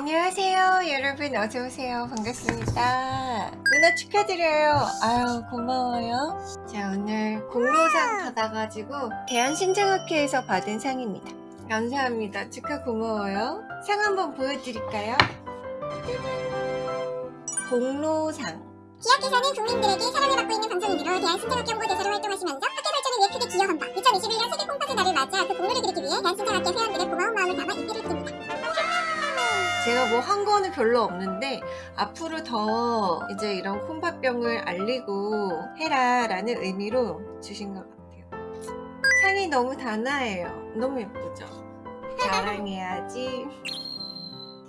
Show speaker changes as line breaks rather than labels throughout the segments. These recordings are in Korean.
안녕하세요 여러분. 어서오세요. 반갑습니다. 누나 축하드려요. 아유 고마워요. 자 오늘 공로상 받아가지고 대한신장학회에서 받은 상입니다. 감사합니다. 축하 고마워요. 상 한번 보여드릴까요. 공로상.
기업께서는 국민들에게 사랑을 받고 있는 방송인으로 대한신장학교 홍보대사로 활동하시면서 학교 발전을 위해 크게 기여한다. 2021년 세계 콩팥의 날을 맞아 그 공로를 드리기 위해 대한신장학교 회원들의
제가 뭐 한 거는 별로 없는데 앞으로 더 이제 이런 콩팥병을 알리고 해라 라는 의미로 주신 것 같아요. 상이 너무 단아해요. 너무 예쁘죠? 자랑해야지.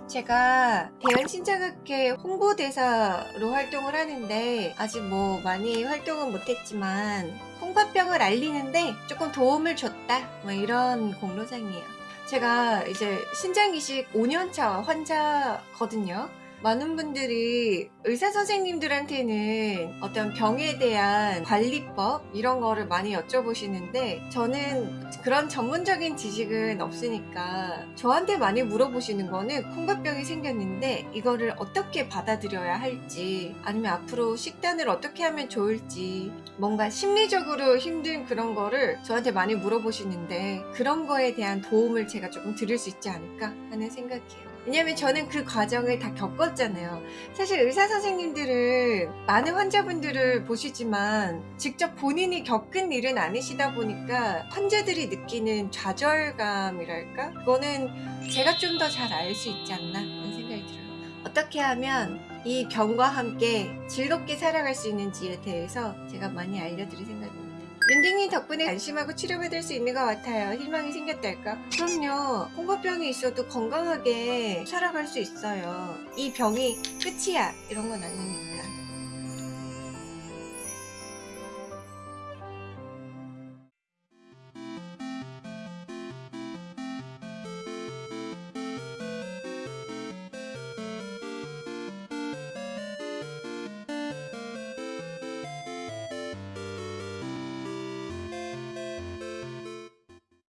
제가 대한신장학회 홍보대사로 활동을 하는데 아직 뭐 많이 활동은 못했지만 콩팥병을 알리는데 조금 도움을 줬다. 뭐 이런 공로상이에요 제가 이제 신장이식 5년차 환자거든요. 많은 분들이 의사 선생님들한테는 어떤 병에 대한 관리법 이런 거를 많이 여쭤보시는데 저는 그런 전문적인 지식은 없으니까 저한테 많이 물어보시는 거는 콩팥병이 생겼는데 이거를 어떻게 받아들여야 할지 아니면 앞으로 식단을 어떻게 하면 좋을지 뭔가 심리적으로 힘든 그런 거를 저한테 많이 물어보시는데 그런 거에 대한 도움을 제가 조금 드릴 수 있지 않을까 하는 생각이에요. 왜냐면 저는 그 과정을 다 겪었잖아요. 사실 의사 선생님들은 많은 환자분들을 보시지만 직접 본인이 겪은 일은 아니시다 보니까 환자들이 느끼는 좌절감이랄까? 그거는 제가 좀 더 잘 알 수 있지 않나 하는 생각이 들어요. 어떻게 하면 이 병과 함께 즐겁게 살아갈 수 있는지에 대해서 제가 많이 알려드릴 생각입니다. 윤딩님 덕분에 안심하고 치료받을 수 있는 것 같아요. 희망이 생겼달까? 그럼요. 홍보병이 있어도 건강하게 살아갈 수 있어요. 이 병이 끝이야. 이런 건 아니니까.